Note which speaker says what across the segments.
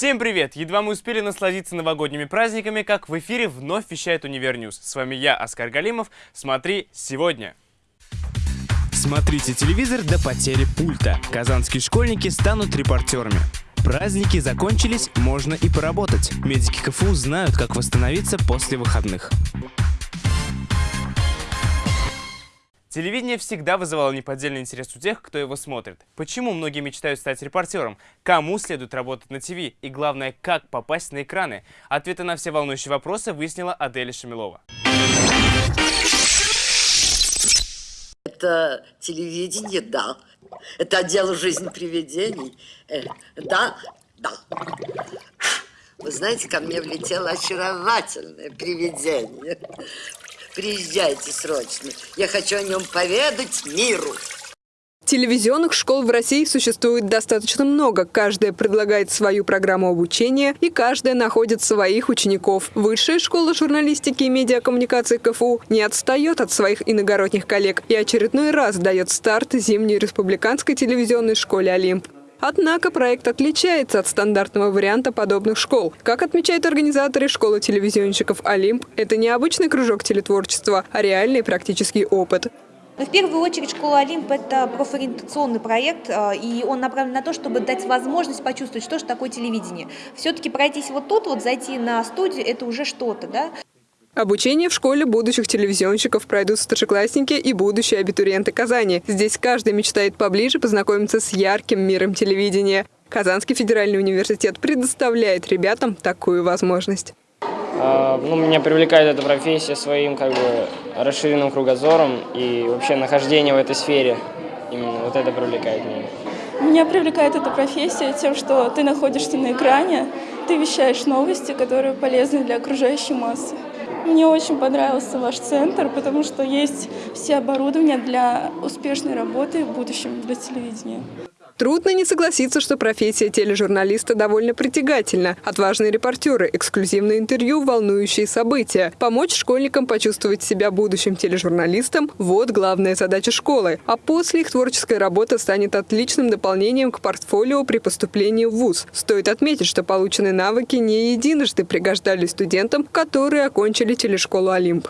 Speaker 1: Всем привет! Едва мы успели насладиться новогодними праздниками, как в эфире вновь вещает Univer News. С вами я, Оскар Галимов. Смотри сегодня.
Speaker 2: Смотрите телевизор до потери пульта. Казанские школьники станут репортерами. Праздники закончились, можно и поработать. Медики КФУ знают, как восстановиться после выходных.
Speaker 1: Телевидение всегда вызывало неподдельный интерес у тех, кто его смотрит. Почему многие мечтают стать репортером? Кому следует работать на ТВ? И главное, как попасть на экраны? Ответы на все волнующие вопросы выяснила Аделя Шамилова.
Speaker 3: Это телевидение, да. Это отдел «Жизнь привидений». Э, да, да. Вы знаете, ко мне влетело очаровательное привидение. Приезжайте срочно. Я хочу о нем поведать миру.
Speaker 4: Телевизионных школ в России существует достаточно много. Каждая предлагает свою программу обучения, и каждая находит своих учеников. Высшая школа журналистики и медиакоммуникации КФУ не отстает от своих иногородних коллег и очередной раз дает старт зимней республиканской телевизионной школе «Олимп». Однако проект отличается от стандартного варианта подобных школ. Как отмечают организаторы школы телевизионщиков «Олимп», это не обычный кружок телетворчества, а реальный практический опыт.
Speaker 5: В первую очередь школа Олимп – это профориентационный проект, э, и он направлен на то, чтобы дать возможность почувствовать, что же такое телевидение. Все-таки пройтись вот тут, вот зайти на студию – это уже что-то, да?
Speaker 4: Обучение в школе будущих телевизионщиков пройдут старшеклассники и будущие абитуриенты Казани. Здесь каждый мечтает поближе познакомиться с ярким миром телевидения. Казанский федеральный университет предоставляет ребятам такую возможность.
Speaker 6: А, ну, меня привлекает эта профессия своим как бы расширенным кругозором и вообще нахождение в этой сфере. Именно вот это привлекает меня.
Speaker 7: Меня привлекает эта профессия тем, что ты находишься на экране, ты вещаешь новости, которые полезны для окружающей массы. Мне очень понравился ваш центр, потому что есть все оборудование для успешной работы в будущем для телевидения.
Speaker 4: Трудно не согласиться, что профессия тележурналиста довольно притягательна. Отважные репортеры, эксклюзивные интервью, волнующие события. Помочь школьникам почувствовать себя будущим тележурналистом – вот главная задача школы. А после их творческая работа станет отличным дополнением к портфолио при поступлении в ВУЗ. Стоит отметить, что полученные навыки не единожды пригождались студентам, которые окончили телешколу «Олимп».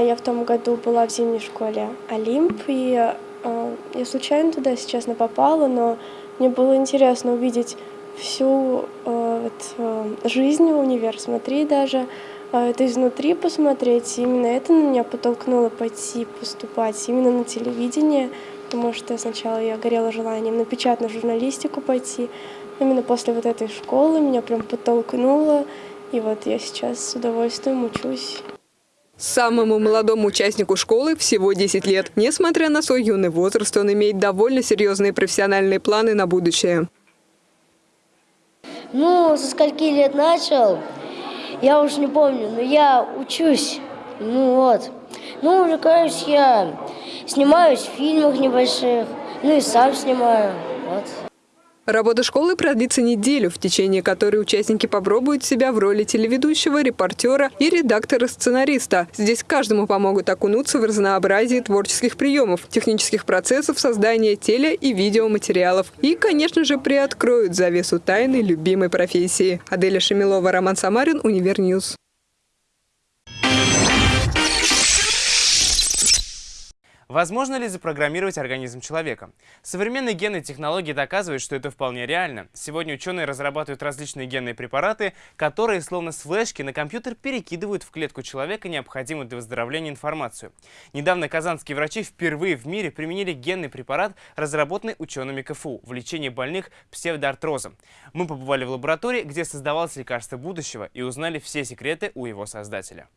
Speaker 8: Я в том году была в зимней школе «Олимп», и я случайно туда, если честно, попала, но мне было интересно увидеть всю э, вот, э, жизнь универ, смотреть даже, это изнутри посмотреть. И именно это на меня подтолкнуло пойти поступать именно на телевидение, потому что сначала я горела желанием на печатную журналистику пойти. Именно после вот этой школы меня прям подтолкнуло, и вот я сейчас с удовольствием учусь.
Speaker 4: Самому молодому участнику школы всего 10 лет. Несмотря на свой юный возраст, он имеет довольно серьезные профессиональные планы на будущее.
Speaker 9: Ну, со скольки лет начал, я уж не помню, но я учусь. Ну вот. Ну, увлекаюсь я, снимаюсь в фильмах небольших, ну и сам снимаю. Вот.
Speaker 4: Работа школы продлится неделю, в течение которой участники попробуют себя в роли телеведущего, репортера и редактора-сценариста. Здесь каждому помогут окунуться в разнообразие творческих приемов, технических процессов создания теле- и видеоматериалов. И, конечно же, приоткроют завесу тайны любимой профессии. Аделя Шамилова, Роман Самарин, Univer News.
Speaker 1: Возможно ли запрограммировать организм человека? Современные генные технологии доказывают, что это вполне реально. Сегодня ученые разрабатывают различные генные препараты, которые, словно с флешки, на компьютер перекидывают в клетку человека необходимую для выздоровления информацию. Недавно казанские врачи впервые в мире применили генный препарат, разработанный учеными КФУ, в лечении больных псевдоартрозом. Мы побывали в лаборатории, где создавалось лекарство будущего и узнали все секреты у его создателя.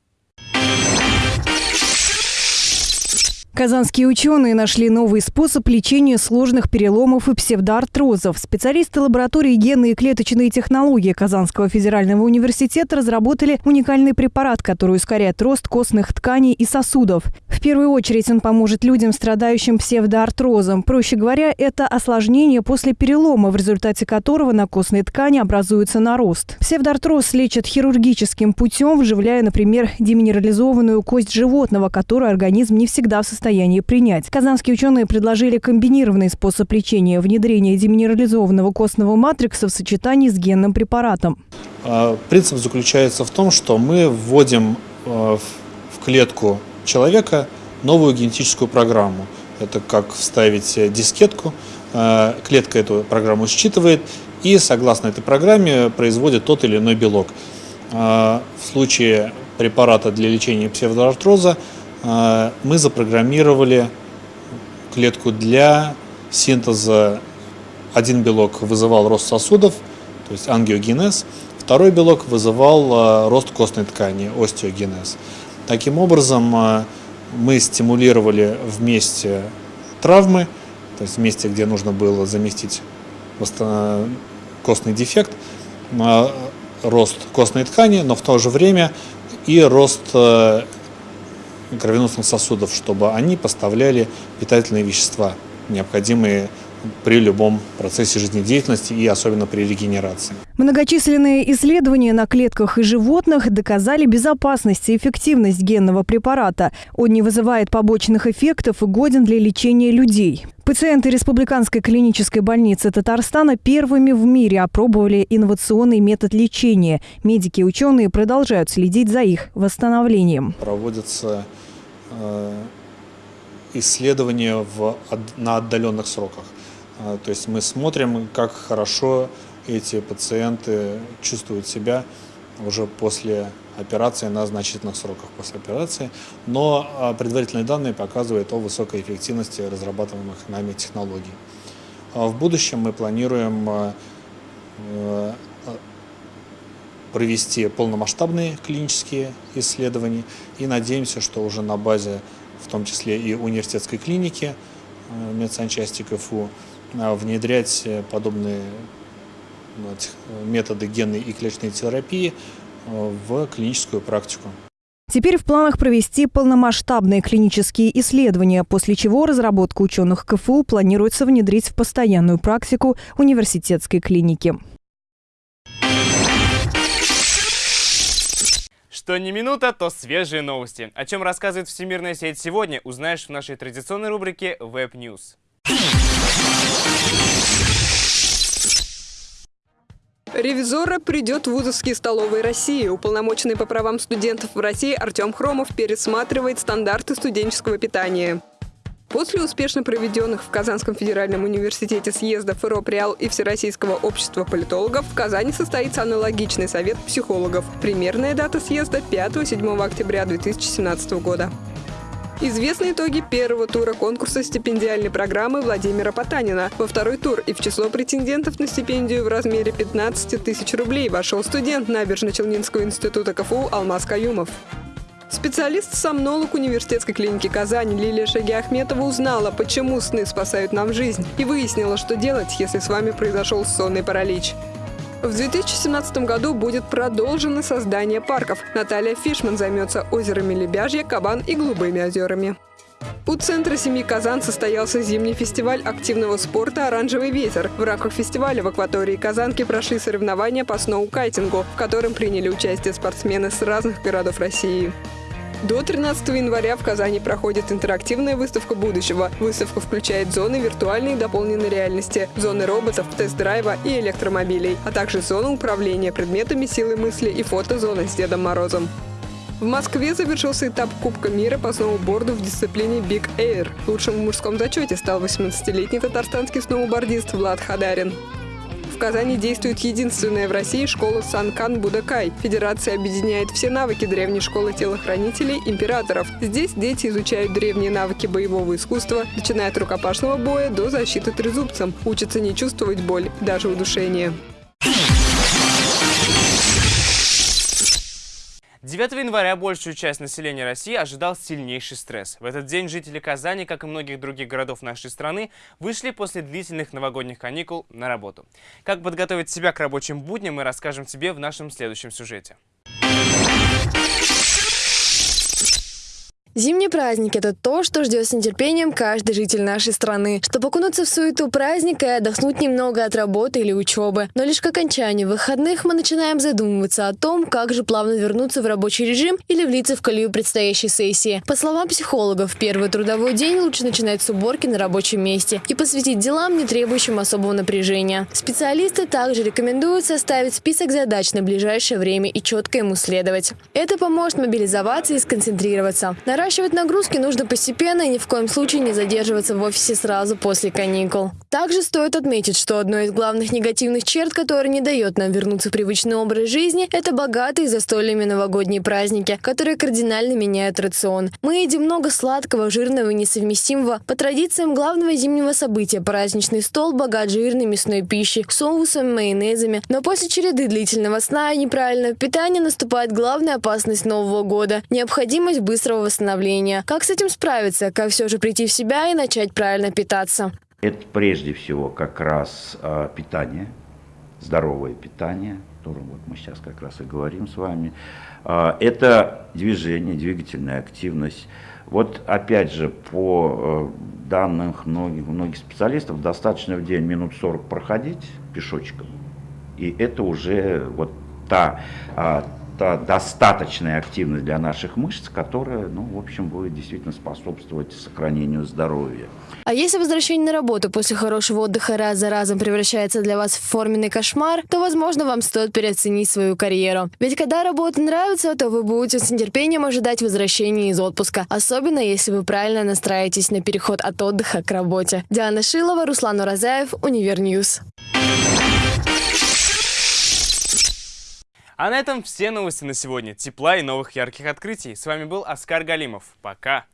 Speaker 10: Казанские ученые нашли новый способ лечения сложных переломов и псевдоартрозов. Специалисты лаборатории генные и клеточные технологии Казанского федерального университета разработали уникальный препарат, который ускоряет рост костных тканей и сосудов. В первую очередь он поможет людям, страдающим псевдоартрозом. Проще говоря, это осложнение после перелома, в результате которого на костной ткани образуется нарост. Псевдоартроз лечат хирургическим путем, вживляя, например, деминерализованную кость животного, которую организм не всегда в состоянии принять. Казанские ученые предложили комбинированный способ лечения – внедрение деминерализованного костного матрикса в сочетании с генным препаратом.
Speaker 11: А, принцип заключается в том, что мы вводим э, в клетку человека новую генетическую программу. Это как вставить дискетку, э, клетка эту программу считывает и согласно этой программе производит тот или иной белок. В случае препарата для лечения псевдоартроза мы запрограммировали клетку для синтеза. Один белок вызывал рост сосудов, то есть ангиогенез, второй белок вызывал рост костной ткани, остеогенез. Таким образом, э, мы стимулировали вместе травмы, то есть вместе, где нужно было заместить костный дефект, рост костной ткани, но в то же время и рост кровеносных сосудов, чтобы они поставляли питательные вещества, необходимые при любом процессе жизнедеятельности и особенно при регенерации.
Speaker 10: Многочисленные исследования на клетках и животных доказали безопасность и эффективность генного препарата. Он не вызывает побочных эффектов и годен для лечения людей. Пациенты Республиканской клинической больницы Татарстана первыми в мире опробовали инновационный метод лечения. Медики и ученые продолжают следить за их восстановлением.
Speaker 11: Проводятся э, исследования в, на отдаленных сроках. А, то есть мы смотрим, как хорошо эти пациенты чувствуют себя уже после операции на значительных сроках после операции, но а, предварительные данные показывают о высокой эффективности разрабатываемых нами технологий. А в будущем мы планируем э, провести полномасштабные клинические исследования и надеемся, что уже на базе в том числе и университетской клиники медсанчасти КФУ а, внедрять э, подобные э, методы генной и клеточной терапии э, в клиническую практику.
Speaker 10: Теперь в планах провести полномасштабные клинические исследования, после чего разработку ученых КФУ планируется внедрить в постоянную практику университетской клиники.
Speaker 1: Что не минута, то свежие новости. О чем рассказывает Всемирная сеть сегодня, узнаешь в нашей традиционной рубрике Web News.
Speaker 4: Ревизора придет в вузовские столовые России. Уполномоченный по правам студентов в России Артем Хромов пересматривает стандарты студенческого питания. После успешно проведенных в Казанском федеральном университете съездов РОПРИАЛ и Всероссийского общества политологов в Казани состоится аналогичный совет психологов. Примерная дата съезда 5-7 октября 2017 года. Известны итоги первого тура конкурса стипендиальной программы Владимира Потанина. Во второй тур и в число претендентов на стипендию в размере 15 тысяч рублей вошел студент Набережно-Челнинского института КФУ Алмаз Каюмов. Специалист-сомнолог университетской клиники Казани Лилия Шагиахметова узнала, почему сны спасают нам жизнь, и выяснила, что делать, если с вами произошел сонный паралич. В 2017 году будет продолжено создание парков. Наталья Фишман займется озерами Лебяжье, Кабан и Голубыми озерами. У центра семьи Казан состоялся зимний фестиваль активного спорта «Оранжевый ветер». В рамках фестиваля в акватории Казанки прошли соревнования по сноу-кайтингу, в котором приняли участие спортсмены с разных городов России. До 13 января в Казани проходит интерактивная выставка будущего. Выставка включает зоны виртуальной и дополненной реальности, зоны роботов, тест-драйва и электромобилей, а также зону управления предметами силы мысли и фотозона с Дедом Морозом. В Москве завершился этап Кубка мира по сноуборду в дисциплине Big Air. Лучшим в мужском зачете стал 18-летний татарстанский сноубордист Влад Хадарин. Казани действует единственная в России школа Санкан Будакай. Федерация объединяет все навыки древней школы телохранителей императоров. Здесь дети изучают древние навыки боевого искусства, начиная от рукопашного боя до защиты трезубцем. Учатся не чувствовать боль, даже удушение.
Speaker 1: 9 января большую часть населения России ожидал сильнейший стресс. В этот день жители Казани, как и многих других городов нашей страны, вышли после длительных новогодних каникул на работу. Как подготовить себя к рабочим будням, мы расскажем тебе в нашем следующем сюжете.
Speaker 12: Зимний праздник – это то, что ждет с нетерпением каждый житель нашей страны. Чтобы окунуться в суету праздника и отдохнуть немного от работы или учебы. Но лишь к окончанию выходных мы начинаем задумываться о том, как же плавно вернуться в рабочий режим или влиться в колею предстоящей сессии. По словам психологов, первый трудовой день лучше начинать с уборки на рабочем месте и посвятить делам, не требующим особого напряжения. Специалисты также рекомендуют составить список задач на ближайшее время и четко ему следовать. Это поможет мобилизоваться и сконцентрироваться. Наращивать нагрузки нужно постепенно и ни в коем случае не задерживаться в офисе сразу после каникул. Также стоит отметить, что одной из главных негативных черт, которая не дает нам вернуться в привычный образ жизни, это богатые застольями новогодние праздники, которые кардинально меняют рацион. Мы едим много сладкого, жирного и несовместимого. По традициям главного зимнего события праздничный стол богат жирной мясной пищей, соусами, майонезами. Но после череды длительного сна и неправильного питания наступает главная опасность Нового года – необходимость быстрого восстановления восстановления. Как с этим справиться? Как все же прийти в себя и начать правильно питаться?
Speaker 13: Это прежде всего как раз э, питание, здоровое питание, о котором вот мы сейчас как раз и говорим с вами. Э, это движение, двигательная активность. Вот опять же, по э, данным многих, многих специалистов, достаточно в день минут 40 проходить пешочком. И это уже вот та, это достаточная активность для наших мышц, которая, ну, в общем, будет действительно способствовать сохранению здоровья.
Speaker 12: А если возвращение на работу после хорошего отдыха раз за разом превращается для вас в форменный кошмар, то, возможно, вам стоит переоценить свою карьеру. Ведь когда работа нравится, то вы будете с нетерпением ожидать возвращения из отпуска, особенно если вы правильно настраиваетесь на переход от отдыха к работе. Диана Шилова, Руслан Уразаев, Univer News.
Speaker 1: А на этом все новости на сегодня. Тепла и новых ярких открытий. С вами был Оскар Галимов. Пока.